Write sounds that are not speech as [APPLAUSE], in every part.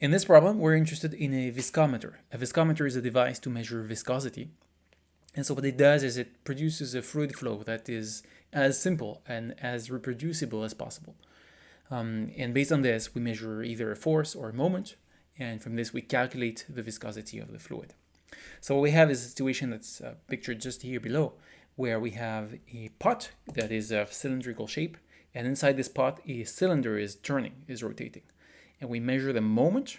In this problem, we're interested in a viscometer. A viscometer is a device to measure viscosity. And so what it does is it produces a fluid flow that is as simple and as reproducible as possible. Um, and based on this, we measure either a force or a moment, and from this we calculate the viscosity of the fluid. So what we have is a situation that's uh, pictured just here below, where we have a pot that is of cylindrical shape, and inside this pot a cylinder is turning, is rotating. And we measure the moment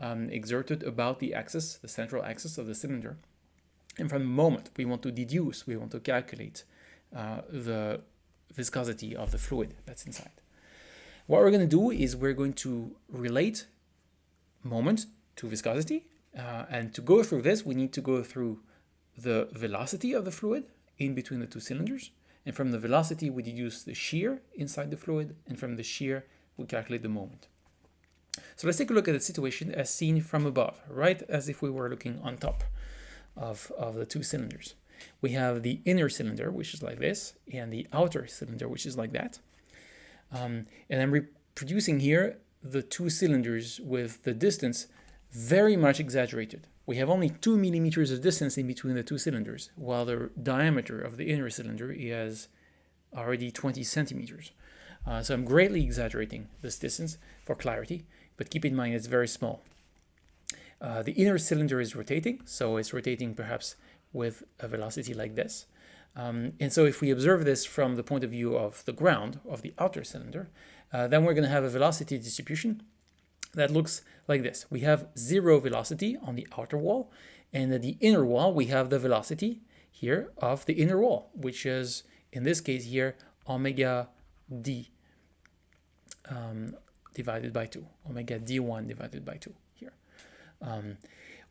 um, exerted about the axis, the central axis of the cylinder. And from the moment we want to deduce, we want to calculate uh, the viscosity of the fluid that's inside. What we're going to do is we're going to relate moment to viscosity. Uh, and to go through this, we need to go through the velocity of the fluid in between the two cylinders. And from the velocity, we deduce the shear inside the fluid. And from the shear, we calculate the moment. So let's take a look at the situation as seen from above, right as if we were looking on top of, of the two cylinders. We have the inner cylinder, which is like this, and the outer cylinder, which is like that. Um, and I'm reproducing here the two cylinders with the distance very much exaggerated. We have only two millimeters of distance in between the two cylinders, while the diameter of the inner cylinder is already 20 centimeters. Uh, so I'm greatly exaggerating this distance for clarity, but keep in mind it's very small. Uh, the inner cylinder is rotating, so it's rotating perhaps with a velocity like this. Um, and so if we observe this from the point of view of the ground, of the outer cylinder, uh, then we're going to have a velocity distribution that looks like this. We have zero velocity on the outer wall, and at the inner wall, we have the velocity here of the inner wall, which is, in this case here, omega d um, divided by 2, omega d1 divided by 2 here. Um,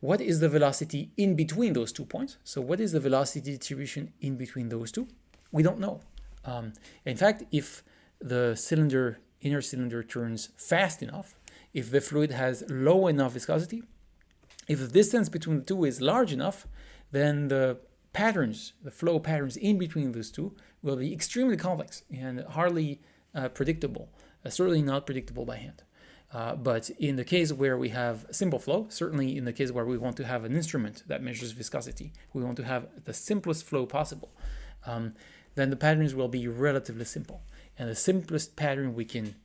what is the velocity in between those two points? So what is the velocity distribution in between those two? We don't know. Um, in fact, if the cylinder, inner cylinder turns fast enough, if the fluid has low enough viscosity, if the distance between the two is large enough, then the patterns, the flow patterns in between those two will be extremely complex and hardly uh, predictable, uh, certainly not predictable by hand. Uh, but in the case where we have simple flow, certainly in the case where we want to have an instrument that measures viscosity, we want to have the simplest flow possible, um, then the patterns will be relatively simple. And the simplest pattern we can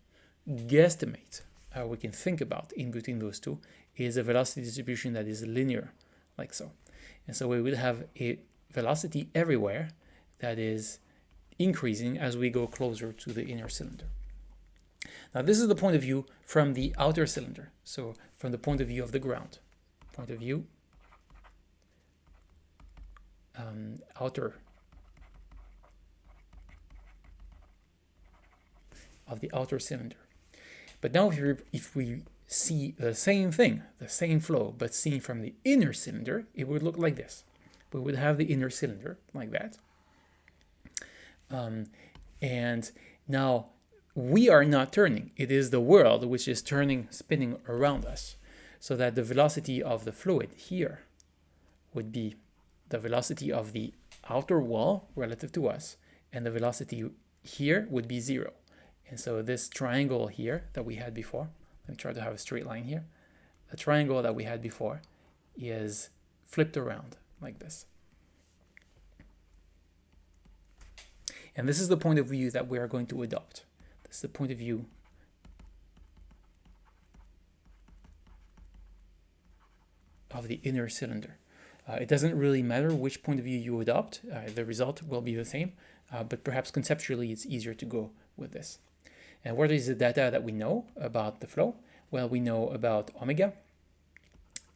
guesstimate, uh, we can think about in between those two, is a velocity distribution that is linear, like so. And so we will have a velocity everywhere that is increasing as we go closer to the inner cylinder. Now this is the point of view from the outer cylinder, so from the point of view of the ground. Point of view, um, outer of the outer cylinder. But now if we, if we see the same thing, the same flow, but seen from the inner cylinder, it would look like this. We would have the inner cylinder like that. Um, and now we are not turning. It is the world which is turning, spinning around us. So that the velocity of the fluid here would be the velocity of the outer wall relative to us, and the velocity here would be zero. And so this triangle here that we had before, let me try to have a straight line here. The triangle that we had before is flipped around like this. And this is the point of view that we are going to adopt. This is the point of view of the inner cylinder. Uh, it doesn't really matter which point of view you adopt, uh, the result will be the same, uh, but perhaps conceptually it's easier to go with this. And what is the data that we know about the flow? Well, we know about omega,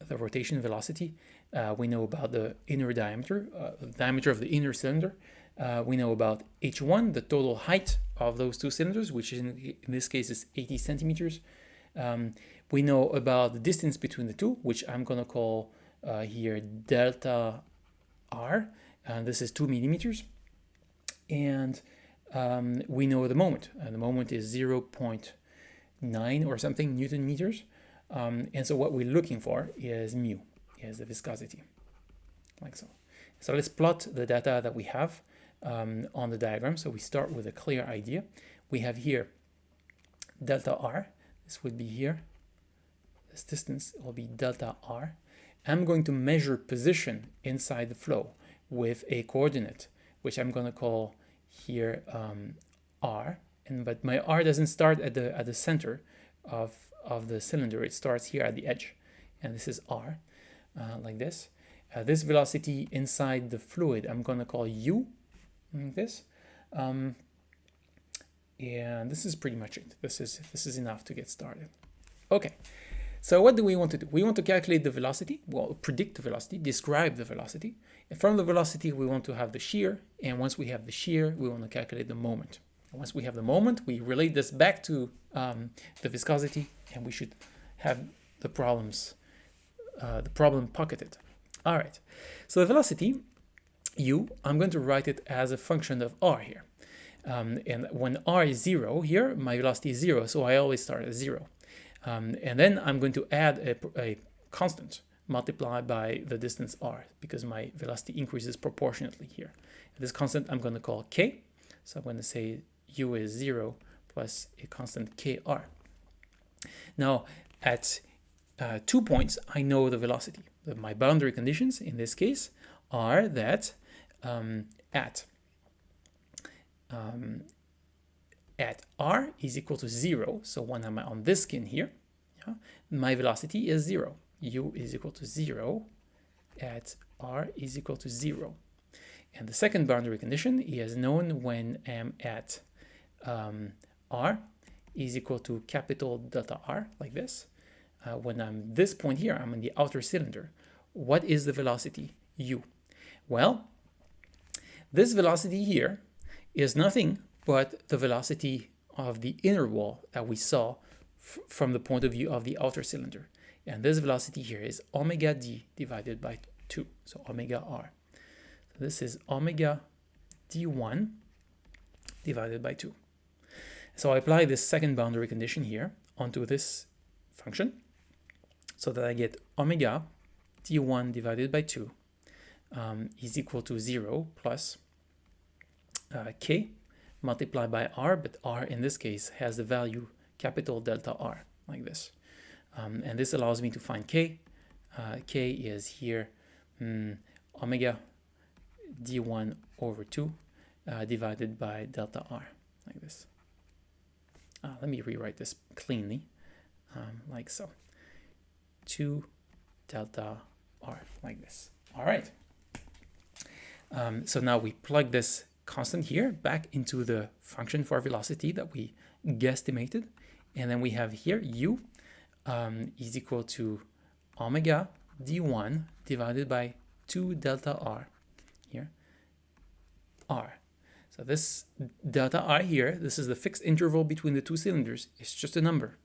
the rotation velocity, uh, we know about the inner diameter, uh, the diameter of the inner cylinder, uh, we know about H1, the total height of those two cylinders, which in, in this case is 80 centimeters. Um, we know about the distance between the two, which I'm going to call uh, here delta R, and this is 2 millimeters. And um, we know the moment, and the moment is 0 0.9 or something Newton meters. Um, and so what we're looking for is mu, is the viscosity, like so. So let's plot the data that we have um, on the diagram. So we start with a clear idea. We have here delta R. This would be here this distance will be delta r. I'm going to measure position inside the flow with a coordinate, which I'm going to call here um, r. And but my r doesn't start at the at the center of of the cylinder. It starts here at the edge, and this is r, uh, like this. Uh, this velocity inside the fluid I'm going to call u, like this. Um, and this is pretty much it. This is this is enough to get started. Okay. So what do we want to do? We want to calculate the velocity, well, predict the velocity, describe the velocity. And from the velocity, we want to have the shear. And once we have the shear, we want to calculate the moment. And once we have the moment, we relate this back to um, the viscosity, and we should have the problems, uh, the problem pocketed. All right. So the velocity, u, I'm going to write it as a function of r here. Um, and when r is zero here, my velocity is zero, so I always start at zero. Um, and then I'm going to add a, a constant multiplied by the distance r because my velocity increases proportionately here. This constant I'm going to call k. So I'm going to say u is 0 plus a constant kr. Now at uh, two points I know the velocity. My boundary conditions in this case are that um, at um, at r is equal to 0, so when I'm on this skin here, yeah, my velocity is 0. u is equal to 0 at r is equal to 0. And the second boundary condition is known when m at um, r is equal to capital delta r, like this. Uh, when I'm this point here, I'm in the outer cylinder. What is the velocity? u. Well, this velocity here is nothing but the velocity of the inner wall that we saw from the point of view of the outer cylinder. And this velocity here is omega d divided by 2, so omega r. So this is omega d1 divided by 2. So I apply this second boundary condition here onto this function so that I get omega d1 divided by 2 um, is equal to 0 plus uh, k multiplied by r, but r in this case has the value capital delta r, like this. Um, and this allows me to find k. Uh, k is here um, omega d1 over 2 uh, divided by delta r, like this. Uh, let me rewrite this cleanly, um, like so. 2 delta r, like this. All right. Um, so now we plug this constant here back into the function for velocity that we guesstimated. And then we have here u um, is equal to omega d1 divided by 2 delta r here, r. So this delta r here, this is the fixed interval between the two cylinders. It's just a number.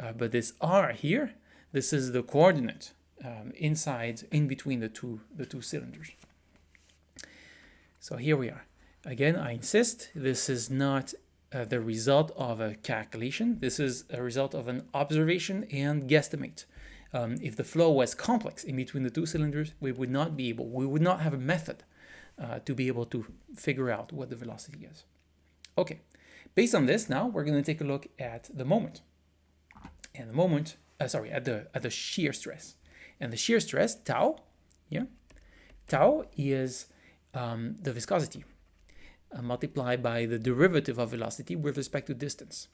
Uh, but this r here, this is the coordinate um, inside, in between the two, the two cylinders. So here we are. Again, I insist, this is not uh, the result of a calculation. This is a result of an observation and guesstimate. Um, if the flow was complex in between the two cylinders, we would not be able, we would not have a method uh, to be able to figure out what the velocity is. Okay, based on this, now we're going to take a look at the moment. And the moment, uh, sorry, at the at the shear stress. And the shear stress, tau, yeah, tau is um, the viscosity uh, multiplied by the derivative of velocity with respect to distance.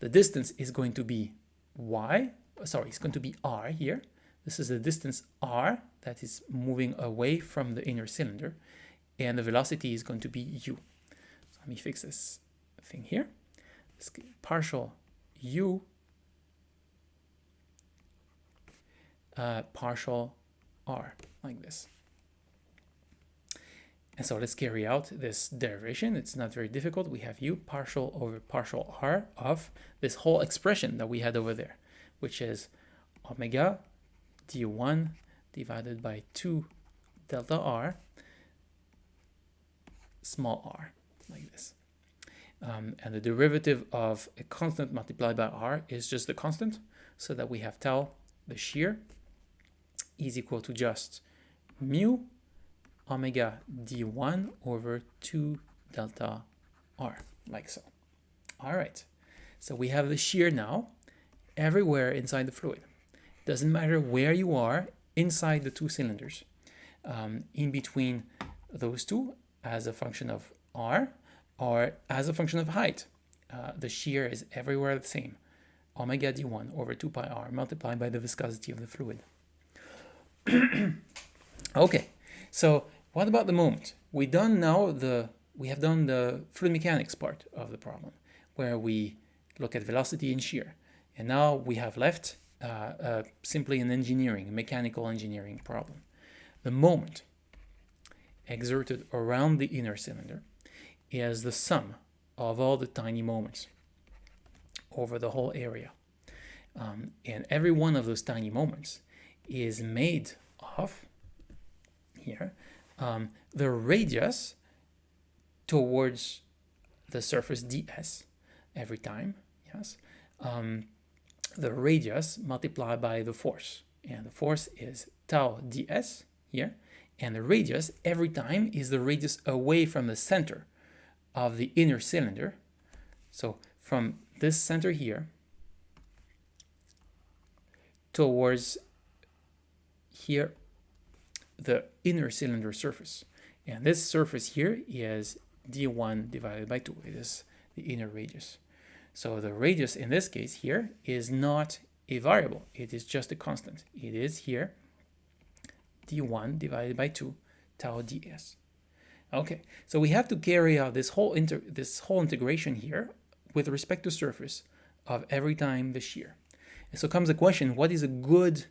The distance is going to be y, sorry, it's going to be r here. This is the distance r that is moving away from the inner cylinder, and the velocity is going to be u. So let me fix this thing here. This partial u uh, partial r, like this. And so let's carry out this derivation. It's not very difficult. We have u partial over partial r of this whole expression that we had over there, which is omega d1 divided by 2 delta r small r, like this. Um, and the derivative of a constant multiplied by r is just the constant, so that we have tau, the shear, is equal to just mu omega d1 over 2 delta r, like so. All right, so we have the shear now, everywhere inside the fluid. Doesn't matter where you are inside the two cylinders. Um, in between those two as a function of r or as a function of height. Uh, the shear is everywhere the same. Omega d1 over 2 pi r multiplied by the viscosity of the fluid. [CLEARS THROAT] okay, so what about the moment? We done now the we have done the fluid mechanics part of the problem, where we look at velocity and shear, and now we have left uh, uh, simply an engineering, mechanical engineering problem. The moment exerted around the inner cylinder is the sum of all the tiny moments over the whole area. Um, and every one of those tiny moments is made of, here, um, the radius towards the surface ds every time, yes, um, the radius multiplied by the force. And the force is tau ds here, and the radius every time is the radius away from the center of the inner cylinder. So from this center here towards here the inner cylinder surface. And this surface here is d1 divided by 2. It is the inner radius. So the radius in this case here is not a variable. It is just a constant. It is here d1 divided by 2 tau ds. Okay, so we have to carry out this whole inter this whole integration here with respect to surface of every time the shear. And so comes the question, what is a good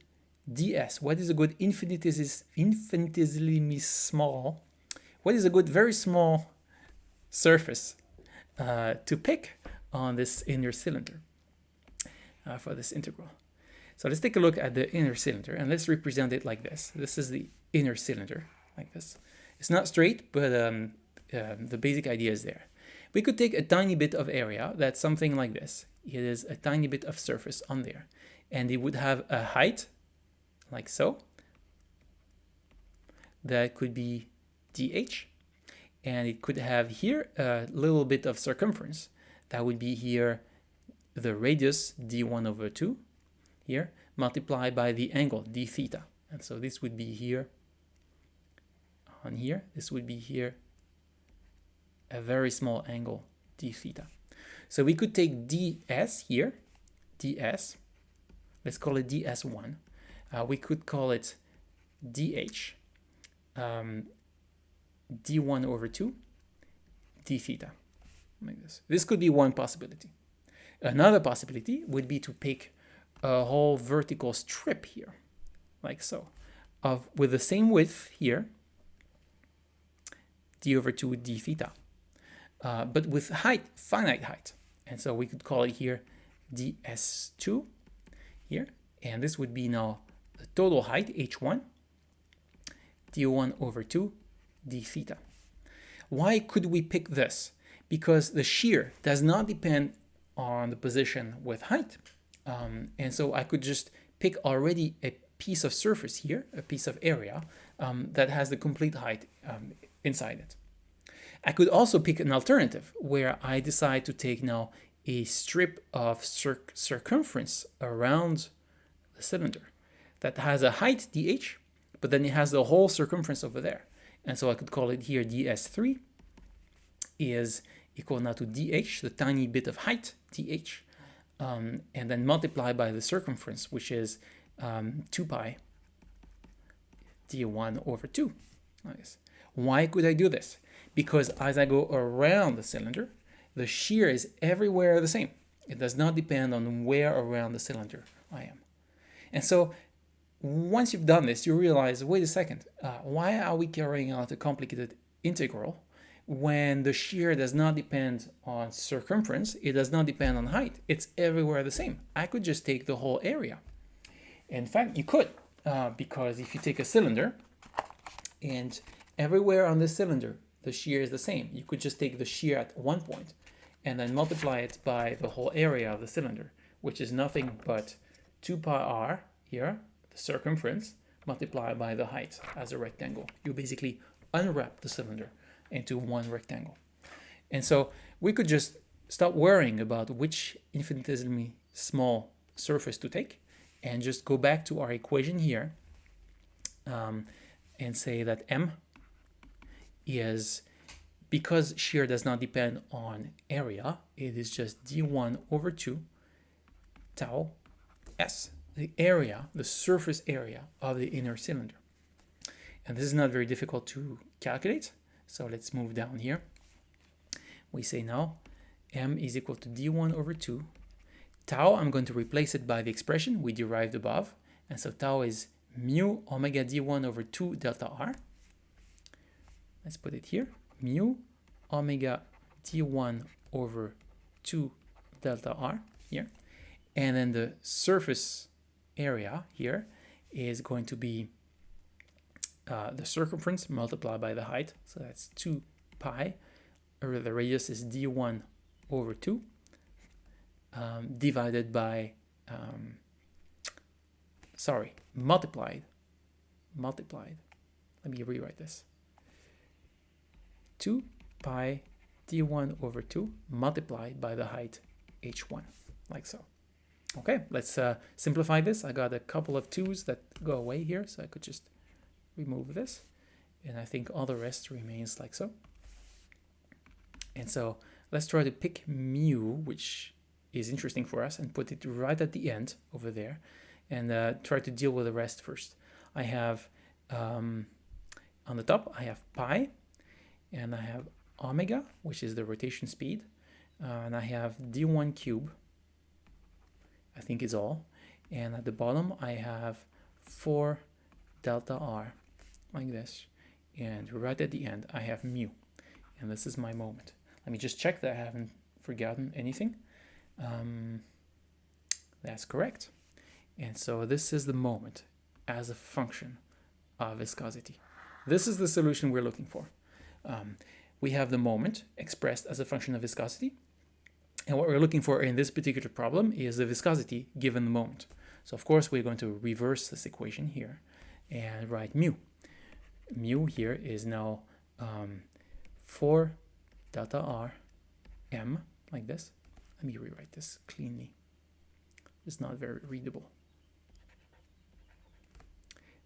ds? What is a good infinitesimally, infinitesimally small? What is a good very small surface uh, to pick on this inner cylinder uh, for this integral? So let's take a look at the inner cylinder and let's represent it like this. This is the inner cylinder, like this. It's not straight, but um, uh, the basic idea is there. We could take a tiny bit of area that's something like this. It is a tiny bit of surface on there. And it would have a height, like so. That could be dh. And it could have here a little bit of circumference. That would be here the radius d1 over 2 here multiplied by the angle d theta. And so this would be here on here. This would be here a very small angle d theta. So we could take ds here, ds, let's call it ds1. Uh, we could call it dh, um, d1 over 2, d theta, like this. This could be one possibility. Another possibility would be to pick a whole vertical strip here, like so, of with the same width here, d over 2 d theta, uh, but with height, finite height. And so we could call it here ds2 here, and this would be now the total height, h1, d1 over 2 d theta. Why could we pick this? Because the shear does not depend on the position with height. Um, and so I could just pick already a piece of surface here, a piece of area um, that has the complete height um, inside it. I could also pick an alternative where I decide to take now a strip of cir circumference around the cylinder that has a height dh, but then it has the whole circumference over there. And so I could call it here ds3 is equal now to dh, the tiny bit of height, dh, um, and then multiply by the circumference, which is um, 2 pi d1 over 2. Nice. Why could I do this? Because as I go around the cylinder, the shear is everywhere the same. It does not depend on where around the cylinder I am. And so once you've done this, you realize, wait a second, uh, why are we carrying out a complicated integral when the shear does not depend on circumference, it does not depend on height. It's everywhere the same. I could just take the whole area. In fact, you could, uh, because if you take a cylinder and everywhere on the cylinder, the shear is the same. You could just take the shear at one point and then multiply it by the whole area of the cylinder, which is nothing but 2 pi r here, the circumference, multiplied by the height as a rectangle. You basically unwrap the cylinder into one rectangle. And so we could just stop worrying about which infinitesimally small surface to take and just go back to our equation here um, and say that M is because shear does not depend on area, it is just d1 over 2 tau s, the area, the surface area of the inner cylinder. And this is not very difficult to calculate. So let's move down here. We say now m is equal to d1 over 2. Tau, I'm going to replace it by the expression we derived above. And so tau is mu omega d1 over 2 delta r. Let's put it here. Mu omega d1 over 2 delta r here. And then the surface area here is going to be uh, the circumference multiplied by the height. So that's 2 pi, or the radius is d1 over 2, um, divided by, um, sorry, multiplied, multiplied. Let me rewrite this. 2 pi d1 over 2 multiplied by the height h1, like so. Okay, let's uh, simplify this. I got a couple of 2's that go away here, so I could just remove this. And I think all the rest remains like so. And so let's try to pick mu, which is interesting for us, and put it right at the end over there, and uh, try to deal with the rest first. I have, um, on the top, I have pi, and I have omega, which is the rotation speed, uh, and I have d1 cube, I think is all, and at the bottom I have 4 delta r, like this, and right at the end I have mu, and this is my moment. Let me just check that I haven't forgotten anything. Um, that's correct. And so this is the moment as a function of viscosity. This is the solution we're looking for. Um, we have the moment expressed as a function of viscosity. And what we're looking for in this particular problem is the viscosity given the moment. So of course we're going to reverse this equation here and write mu. Mu here is now um, 4 delta r m like this. Let me rewrite this cleanly. It's not very readable.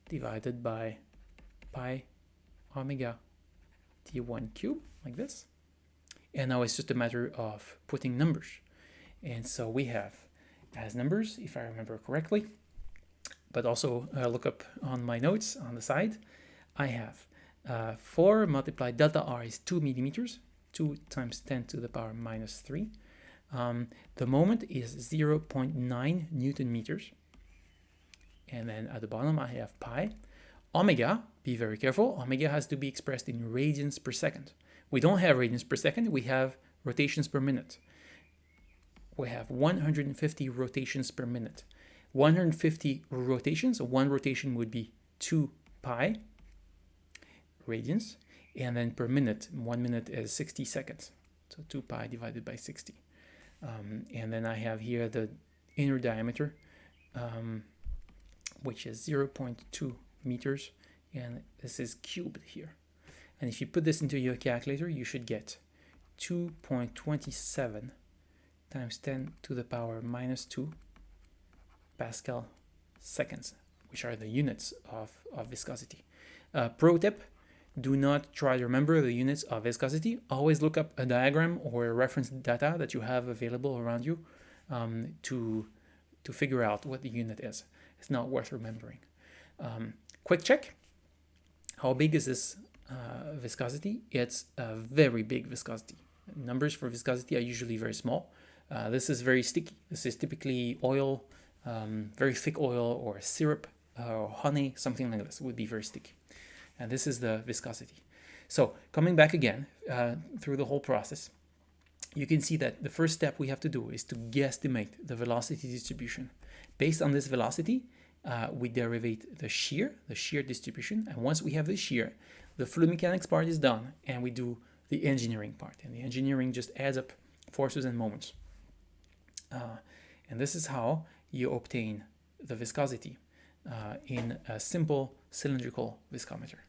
Divided by pi omega d1 cube like this. And now it's just a matter of putting numbers. And so we have as numbers, if I remember correctly, but also uh, look up on my notes on the side, I have uh, 4 multiplied delta r is 2 millimeters, 2 times 10 to the power minus 3. Um, the moment is 0.9 newton meters. And then at the bottom I have pi. Omega, be very careful, omega has to be expressed in radians per second. We don't have radians per second, we have rotations per minute. We have 150 rotations per minute. 150 rotations, one rotation would be 2 pi radians, and then per minute, one minute is 60 seconds. So 2 pi divided by 60. Um, and then I have here the inner diameter, um, which is 0.2 meters, and this is cubed here. And if you put this into your calculator, you should get 2.27 times 10 to the power minus 2 Pascal seconds, which are the units of, of viscosity. Uh, pro tip, do not try to remember the units of viscosity. Always look up a diagram or reference data that you have available around you um, to, to figure out what the unit is. It's not worth remembering. Um, quick check. How big is this uh, viscosity? It's a very big viscosity. Numbers for viscosity are usually very small. Uh, this is very sticky. This is typically oil, um, very thick oil or syrup uh, or honey, something like this would be very sticky. And this is the viscosity. So coming back again uh, through the whole process, you can see that the first step we have to do is to guesstimate the velocity distribution. Based on this velocity, uh, we derivate the shear, the shear distribution. And once we have the shear, the fluid mechanics part is done and we do the engineering part. And the engineering just adds up forces and moments. Uh, and this is how you obtain the viscosity uh, in a simple cylindrical viscometer.